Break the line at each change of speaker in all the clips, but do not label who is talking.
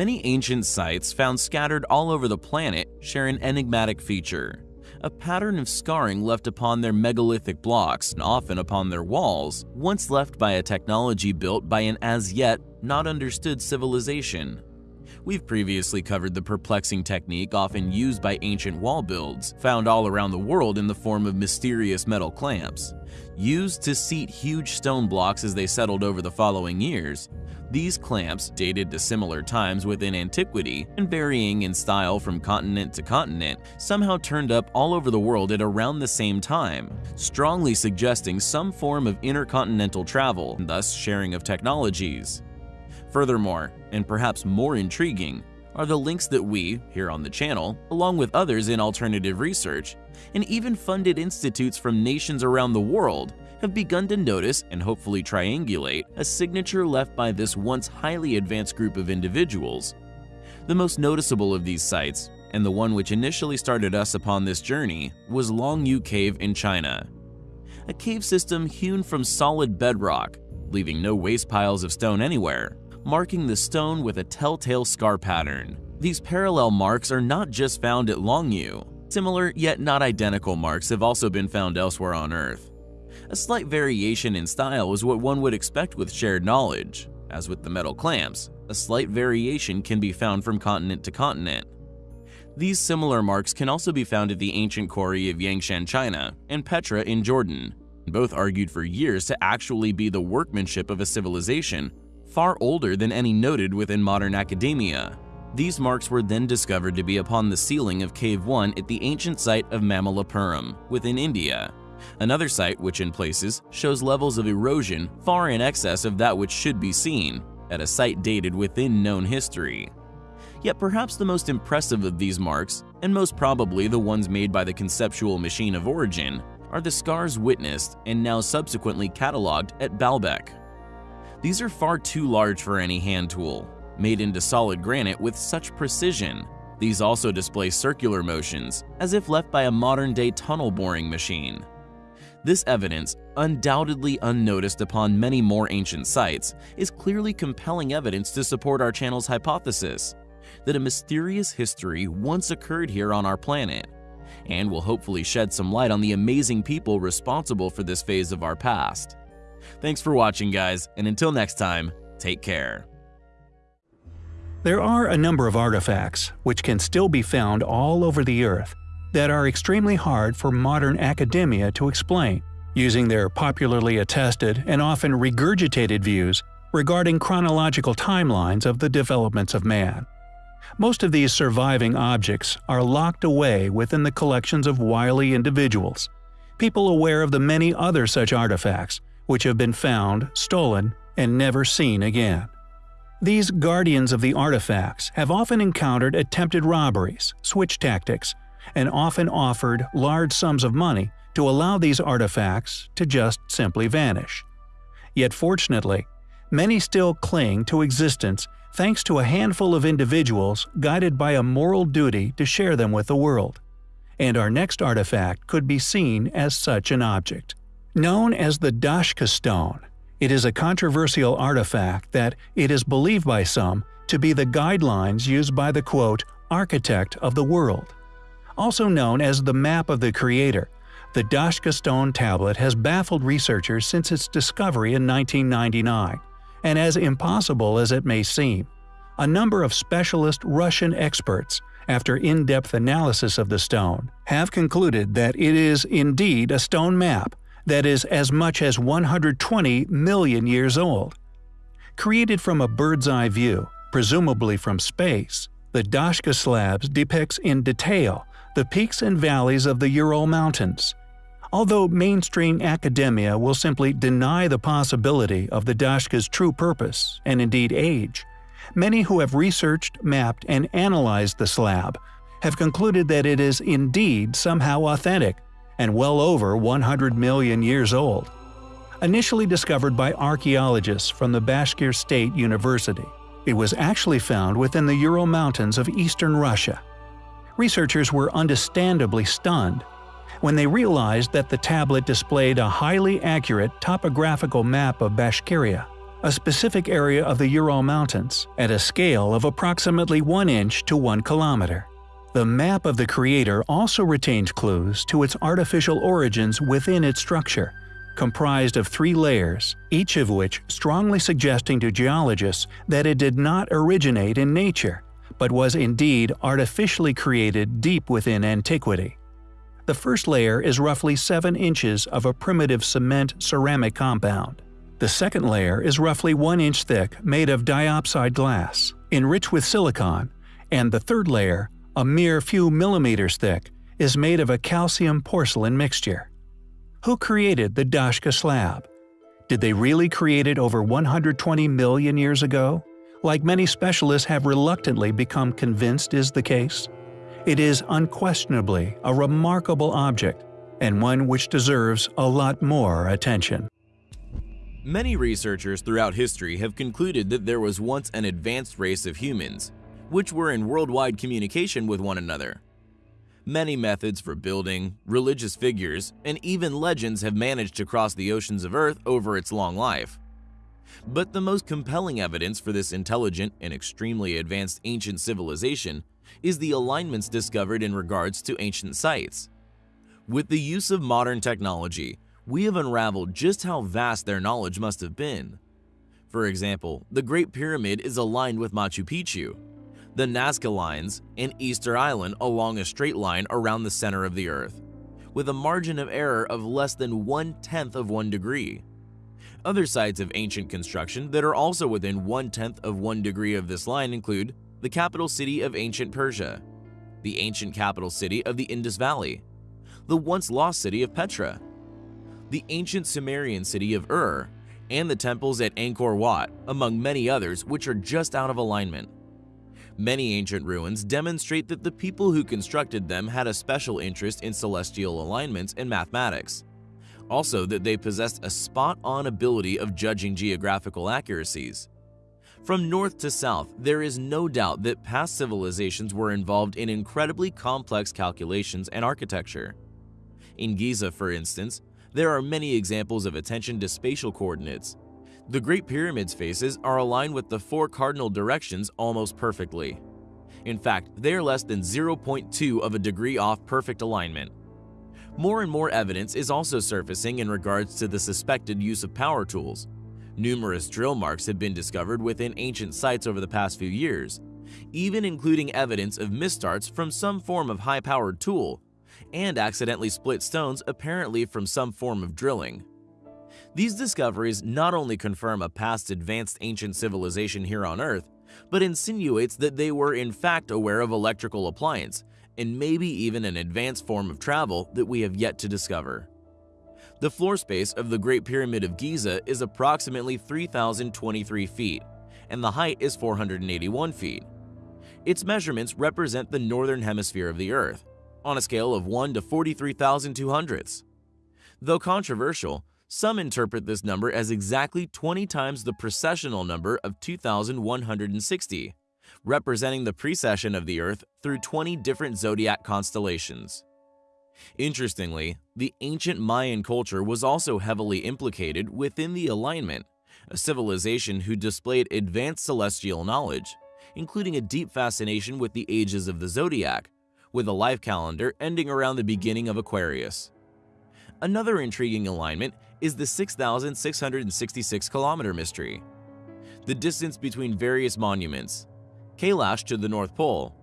Many ancient sites found scattered all over the planet share an enigmatic feature a pattern of scarring left upon their megalithic blocks and often upon their walls, once left by a technology built by an as yet not understood civilization. We've previously covered the perplexing technique often used by ancient wall builds, found all around the world in the form of mysterious metal clamps. Used to seat huge stone blocks as they settled over the following years, these clamps, dated to similar times within antiquity and varying in style from continent to continent, somehow turned up all over the world at around the same time, strongly suggesting some form of intercontinental travel and thus sharing of technologies. Furthermore, and perhaps more intriguing, are the links that we, here on the channel, along with others in alternative research, and even funded institutes from nations around the world, have begun to notice and hopefully triangulate a signature left by this once highly advanced group of individuals. The most noticeable of these sites, and the one which initially started us upon this journey, was Longyou Cave in China. A cave system hewn from solid bedrock, leaving no waste piles of stone anywhere, marking the stone with a telltale scar pattern. These parallel marks are not just found at Longyou. Similar yet not identical marks have also been found elsewhere on Earth. A slight variation in style is what one would expect with shared knowledge. As with the metal clamps, a slight variation can be found from continent to continent. These similar marks can also be found at the ancient quarry of Yangshan, China, and Petra in Jordan, both argued for years to actually be the workmanship of a civilization far older than any noted within modern academia. These marks were then discovered to be upon the ceiling of Cave 1 at the ancient site of Mamallapuram within India. Another site which in places shows levels of erosion far in excess of that which should be seen at a site dated within known history. Yet perhaps the most impressive of these marks, and most probably the ones made by the conceptual machine of origin, are the scars witnessed and now subsequently catalogued at Baalbek. These are far too large for any hand tool, made into solid granite with such precision. These also display circular motions, as if left by a modern-day tunnel boring machine. This evidence, undoubtedly unnoticed upon many more ancient sites, is clearly compelling evidence to support our channel's hypothesis that a mysterious history once occurred here on our planet, and will hopefully shed some light on the amazing people responsible for this phase of our past. Thanks for watching guys, and until next time, take care.
There are a number of artifacts, which can still be found all over the Earth, that are extremely hard for modern academia to explain, using their popularly attested and often regurgitated views regarding chronological timelines of the developments of man. Most of these surviving objects are locked away within the collections of wily individuals, people aware of the many other such artifacts which have been found, stolen, and never seen again. These guardians of the artifacts have often encountered attempted robberies, switch tactics, and often offered large sums of money to allow these artifacts to just simply vanish. Yet fortunately, many still cling to existence thanks to a handful of individuals guided by a moral duty to share them with the world. And our next artifact could be seen as such an object. Known as the Dashka Stone, it is a controversial artifact that it is believed by some to be the guidelines used by the quote, architect of the world. Also known as the Map of the Creator, the Dashka stone tablet has baffled researchers since its discovery in 1999, and as impossible as it may seem, a number of specialist Russian experts, after in-depth analysis of the stone, have concluded that it is indeed a stone map that is as much as 120 million years old. Created from a bird's-eye view, presumably from space, the Dashka slabs depicts in detail the peaks and valleys of the Ural Mountains. Although mainstream academia will simply deny the possibility of the Dashka's true purpose, and indeed age, many who have researched, mapped, and analyzed the slab have concluded that it is indeed somehow authentic and well over 100 million years old. Initially discovered by archaeologists from the Bashkir State University, it was actually found within the Ural Mountains of eastern Russia researchers were understandably stunned when they realized that the tablet displayed a highly accurate topographical map of Bashkiria. a specific area of the Ural Mountains, at a scale of approximately 1 inch to 1 kilometer. The map of the Creator also retains clues to its artificial origins within its structure, comprised of three layers, each of which strongly suggesting to geologists that it did not originate in nature, but was indeed artificially created deep within antiquity. The first layer is roughly 7 inches of a primitive cement ceramic compound. The second layer is roughly 1 inch thick made of diopside glass, enriched with silicon, and the third layer, a mere few millimeters thick, is made of a calcium porcelain mixture. Who created the Dashka slab? Did they really create it over 120 million years ago? Like many specialists have reluctantly become convinced is the case? It is unquestionably a remarkable object, and one which deserves a lot more attention.
Many researchers throughout history have concluded that there was once an advanced race of humans, which were in worldwide communication with one another. Many methods for building, religious figures, and even legends have managed to cross the oceans of Earth over its long life. But the most compelling evidence for this intelligent and extremely advanced ancient civilization is the alignments discovered in regards to ancient sites. With the use of modern technology, we have unraveled just how vast their knowledge must have been. For example, the Great Pyramid is aligned with Machu Picchu, the Nazca lines, and Easter Island along a straight line around the center of the Earth, with a margin of error of less than one-tenth of one degree. Other sites of ancient construction that are also within one-tenth of one degree of this line include the capital city of ancient Persia, the ancient capital city of the Indus Valley, the once lost city of Petra, the ancient Sumerian city of Ur, and the temples at Angkor Wat, among many others which are just out of alignment. Many ancient ruins demonstrate that the people who constructed them had a special interest in celestial alignments and mathematics. Also that they possessed a spot-on ability of judging geographical accuracies. From north to south, there is no doubt that past civilizations were involved in incredibly complex calculations and architecture. In Giza, for instance, there are many examples of attention to spatial coordinates, the Great Pyramid's faces are aligned with the four cardinal directions almost perfectly. In fact, they are less than 0.2 of a degree off perfect alignment. More and more evidence is also surfacing in regards to the suspected use of power tools. Numerous drill marks have been discovered within ancient sites over the past few years, even including evidence of misstarts from some form of high-powered tool, and accidentally split stones apparently from some form of drilling. These discoveries not only confirm a past advanced ancient civilization here on Earth, but insinuates that they were in fact aware of electrical appliance and maybe even an advanced form of travel that we have yet to discover. The floor space of the Great Pyramid of Giza is approximately 3,023 feet, and the height is 481 feet. Its measurements represent the northern hemisphere of the Earth, on a scale of 1 to 43,200ths. Though controversial, some interpret this number as exactly 20 times the precessional number of 2160, representing the precession of the Earth through 20 different zodiac constellations. Interestingly, the ancient Mayan culture was also heavily implicated within the alignment, a civilization who displayed advanced celestial knowledge, including a deep fascination with the ages of the zodiac, with a life calendar ending around the beginning of Aquarius. Another intriguing alignment is the 6,666 kilometer mystery. The distance between various monuments, Kailash to the North Pole,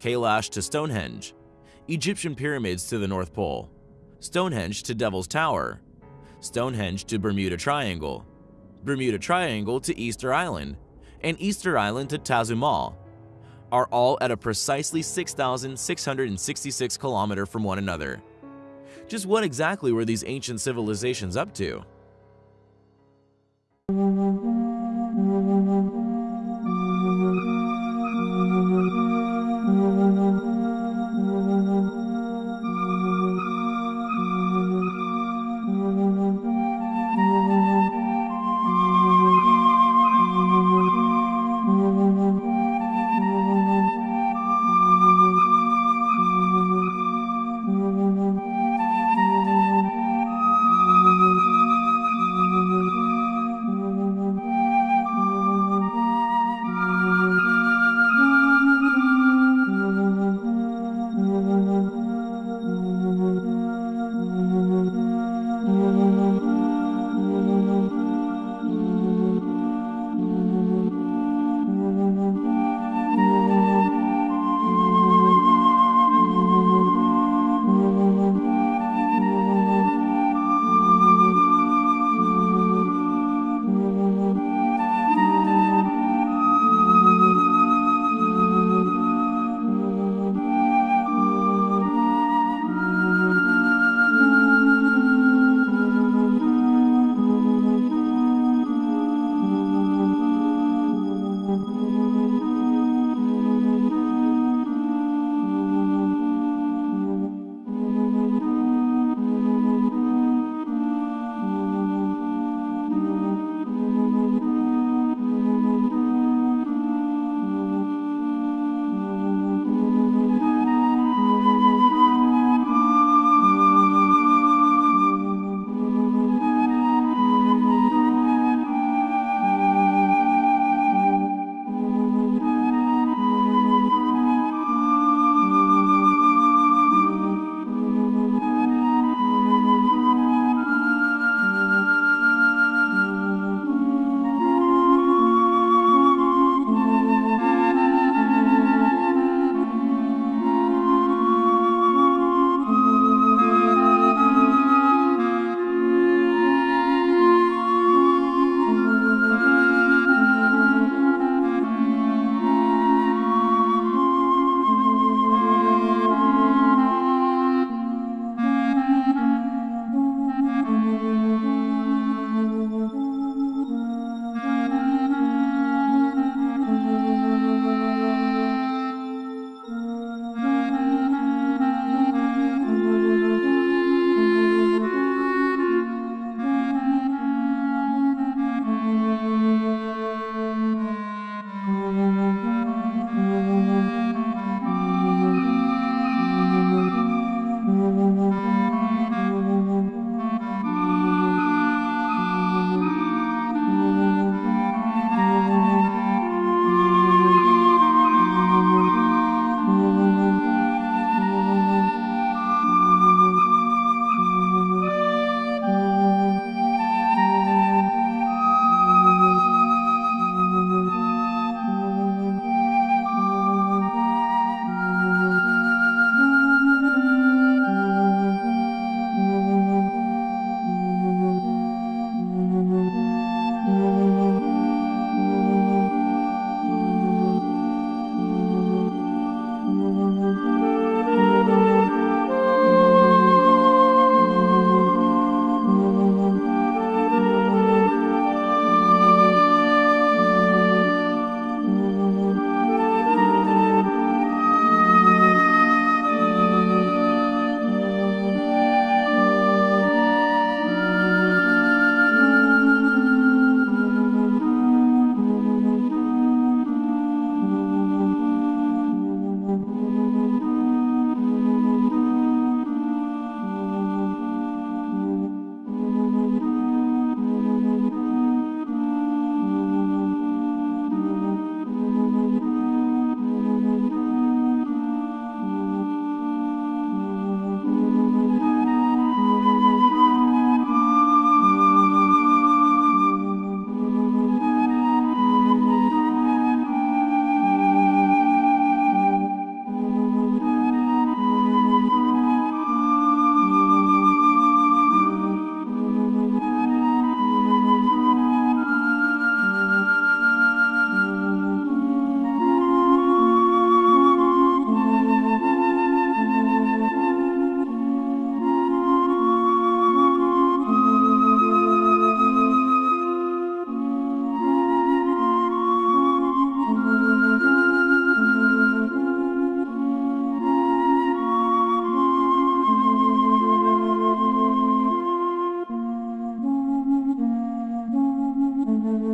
Kailash to Stonehenge, Egyptian pyramids to the North Pole, Stonehenge to Devil's Tower, Stonehenge to Bermuda Triangle, Bermuda Triangle to Easter Island, and Easter Island to Tazumal, are all at a precisely 6,666 kilometer from one another. Just what exactly were these ancient civilizations up to?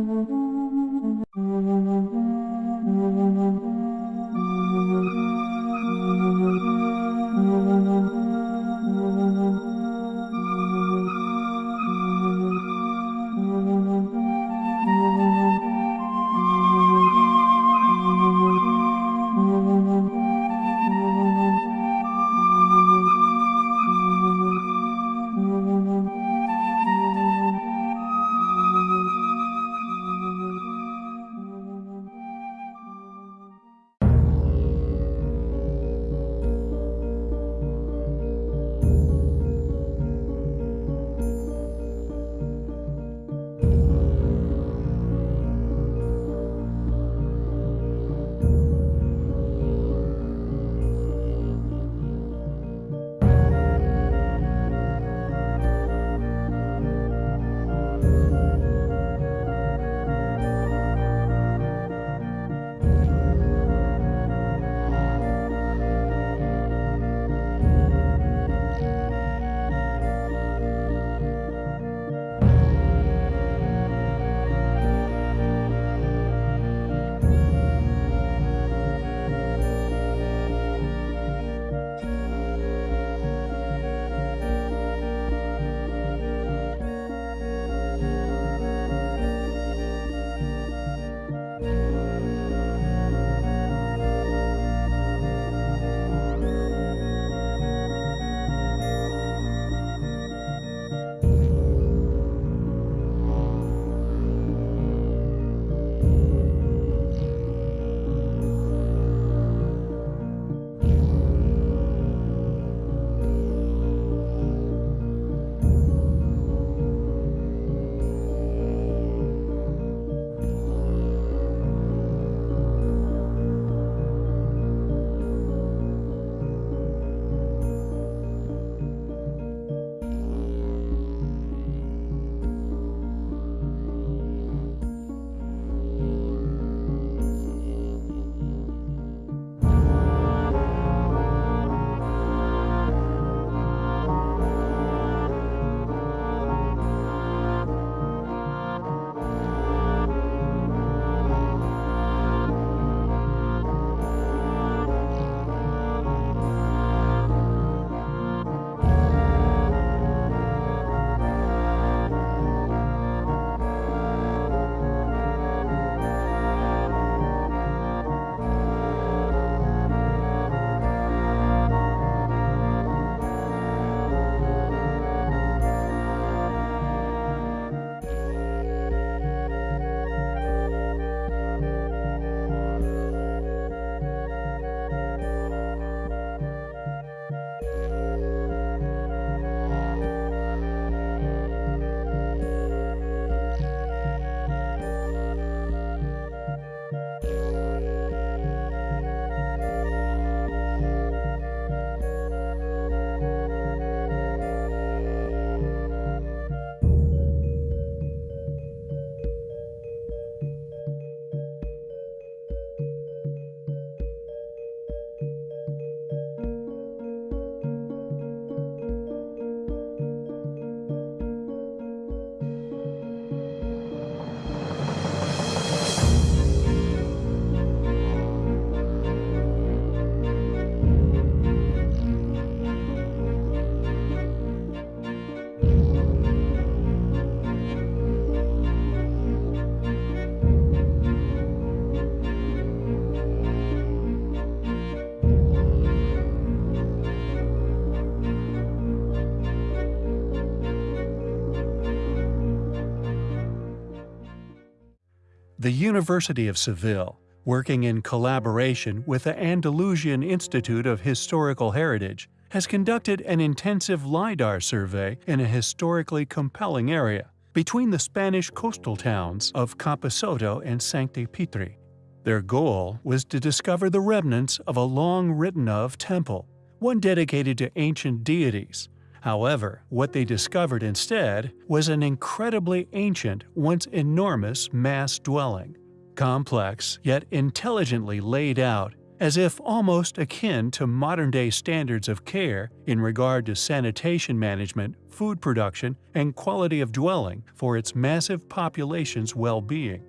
thank you The University of Seville, working in collaboration with the Andalusian Institute of Historical Heritage, has conducted an intensive LIDAR survey in a historically compelling area between the Spanish coastal towns of Camposoto and Sancti Petri. Their goal was to discover the remnants of a long written of temple, one dedicated to ancient deities. However, what they discovered instead was an incredibly ancient, once enormous mass dwelling, complex yet intelligently laid out as if almost akin to modern-day standards of care in regard to sanitation management, food production, and quality of dwelling for its massive population's well-being.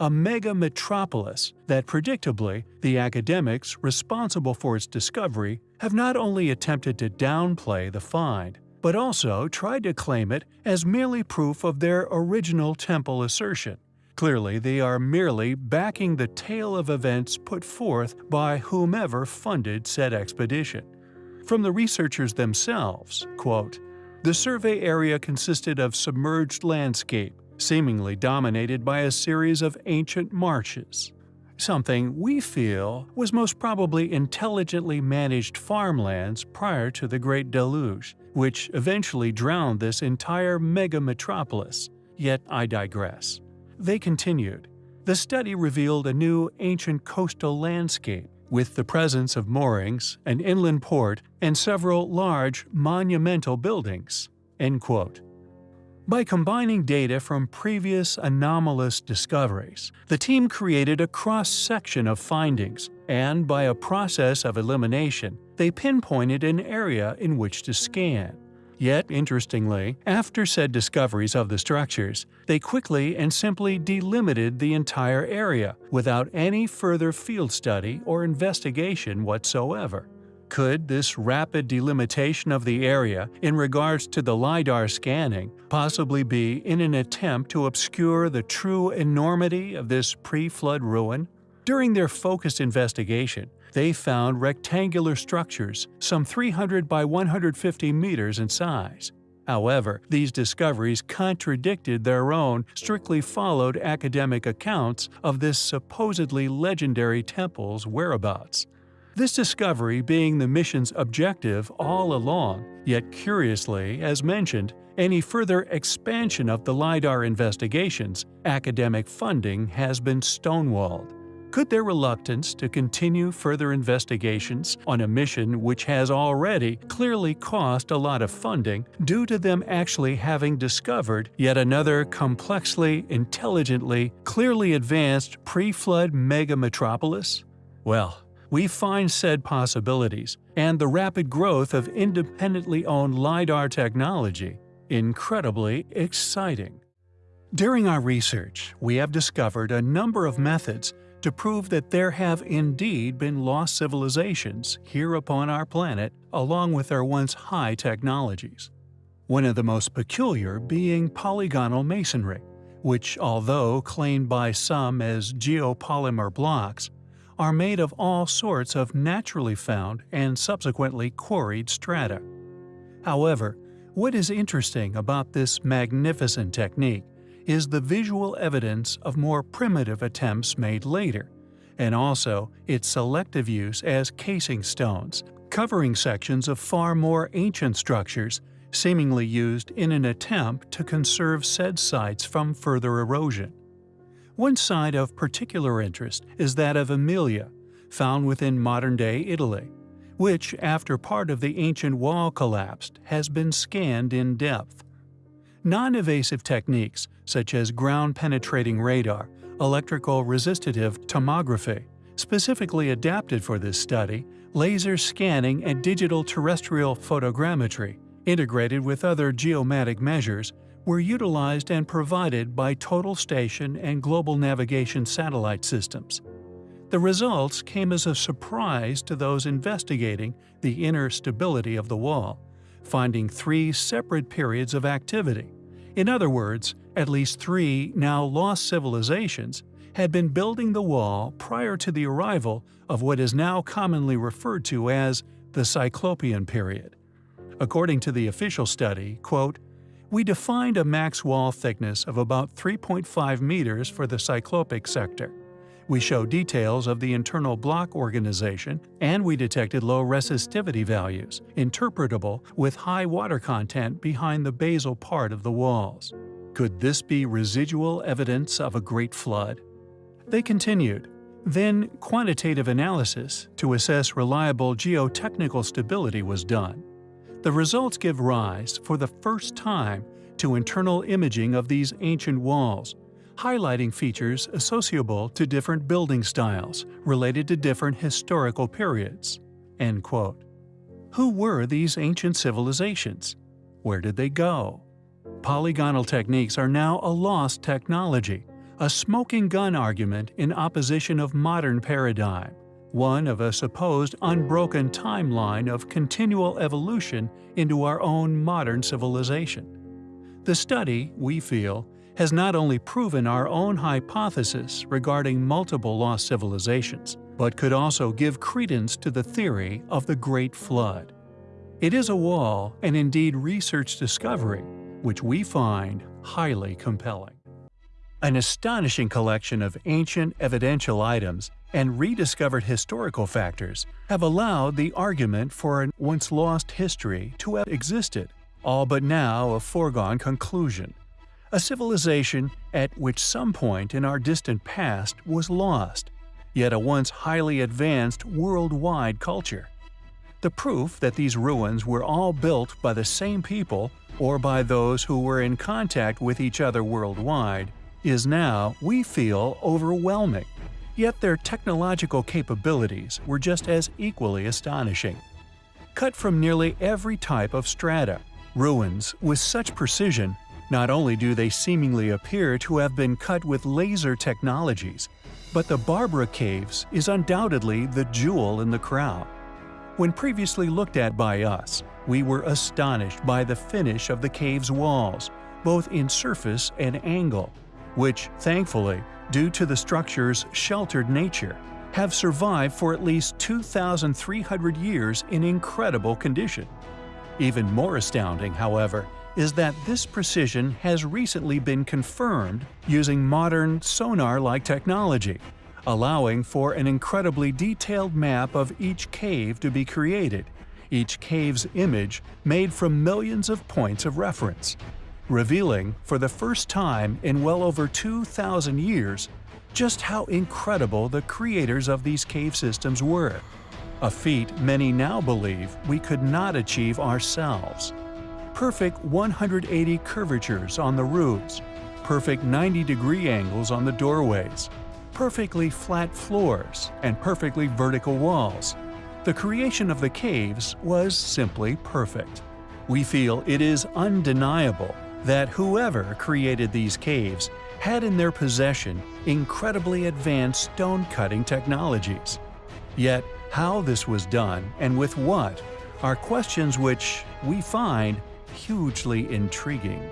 A mega metropolis that predictably the academics responsible for its discovery have not only attempted to downplay the find, but also tried to claim it as merely proof of their original temple assertion. Clearly, they are merely backing the tale of events put forth by whomever funded said expedition. From the researchers themselves, quote, the survey area consisted of submerged landscape, seemingly dominated by a series of ancient marshes. Something we feel was most probably intelligently managed farmlands prior to the Great Deluge, which eventually drowned this entire mega metropolis. Yet I digress. They continued. The study revealed a new ancient coastal landscape with the presence of moorings, an inland port, and several large, monumental buildings. By combining data from previous anomalous discoveries, the team created a cross-section of findings, and by a process of elimination, they pinpointed an area in which to scan. Yet, interestingly, after said discoveries of the structures, they quickly and simply delimited the entire area without any further field study or investigation whatsoever. Could this rapid delimitation of the area in regards to the LiDAR scanning possibly be in an attempt to obscure the true enormity of this pre-flood ruin? During their focused investigation, they found rectangular structures some 300 by 150 meters in size. However, these discoveries contradicted their own strictly followed academic accounts of this supposedly legendary temple's whereabouts. This discovery being the mission's objective all along, yet curiously, as mentioned, any further expansion of the LiDAR investigations, academic funding has been stonewalled. Could their reluctance to continue further investigations on a mission which has already clearly cost a lot of funding due to them actually having discovered yet another complexly, intelligently, clearly advanced pre-flood mega metropolis? Well, we find said possibilities and the rapid growth of independently owned LiDAR technology incredibly exciting. During our research, we have discovered a number of methods to prove that there have indeed been lost civilizations here upon our planet along with their once high technologies. One of the most peculiar being polygonal masonry, which although claimed by some as geopolymer blocks, are made of all sorts of naturally found and subsequently quarried strata. However, what is interesting about this magnificent technique is the visual evidence of more primitive attempts made later, and also its selective use as casing stones, covering sections of far more ancient structures seemingly used in an attempt to conserve said sites from further erosion. One site of particular interest is that of Amelia, found within modern-day Italy, which, after part of the ancient wall collapsed, has been scanned in depth. Non-invasive techniques such as ground-penetrating radar, electrical resistive tomography, specifically adapted for this study, laser scanning and digital terrestrial photogrammetry, integrated with other geomatic measures, were utilized and provided by total station and global navigation satellite systems. The results came as a surprise to those investigating the inner stability of the wall, finding three separate periods of activity. In other words, at least three now lost civilizations had been building the wall prior to the arrival of what is now commonly referred to as the Cyclopean period. According to the official study, quote, We defined a max wall thickness of about 3.5 meters for the cyclopic sector. We show details of the internal block organization, and we detected low resistivity values, interpretable with high water content behind the basal part of the walls. Could this be residual evidence of a great flood? They continued. Then, quantitative analysis to assess reliable geotechnical stability was done. The results give rise, for the first time, to internal imaging of these ancient walls, highlighting features associable to different building styles related to different historical periods. End quote. Who were these ancient civilizations? Where did they go? Polygonal techniques are now a lost technology, a smoking gun argument in opposition of modern paradigm, one of a supposed unbroken timeline of continual evolution into our own modern civilization. The study, we feel, has not only proven our own hypothesis regarding multiple lost civilizations, but could also give credence to the theory of the Great Flood. It is a wall and indeed research discovery which we find highly compelling. An astonishing collection of ancient evidential items and rediscovered historical factors have allowed the argument for a once lost history to have existed, all but now a foregone conclusion a civilization at which some point in our distant past was lost, yet a once highly advanced worldwide culture. The proof that these ruins were all built by the same people or by those who were in contact with each other worldwide is now, we feel, overwhelming. Yet their technological capabilities were just as equally astonishing. Cut from nearly every type of strata, ruins with such precision not only do they seemingly appear to have been cut with laser technologies, but the Barabar Caves is undoubtedly the jewel in the crown. When previously looked at by us, we were astonished by the finish of the cave's walls, both in surface and angle, which, thankfully, due to the structure's sheltered nature, have survived for at least 2,300 years in incredible condition. Even more astounding, however, is that this precision has recently been confirmed using modern sonar-like technology, allowing for an incredibly detailed map of each cave to be created, each cave's image made from millions of points of reference, revealing for the first time in well over 2,000 years just how incredible the creators of these cave systems were, a feat many now believe we could not achieve ourselves perfect 180 curvatures on the roofs, perfect 90 degree angles on the doorways, perfectly flat floors, and perfectly vertical walls. The creation of the caves was simply perfect. We feel it is undeniable that whoever created these caves had in their possession incredibly advanced stone cutting technologies. Yet, how this was done and with what are questions which, we find, hugely intriguing.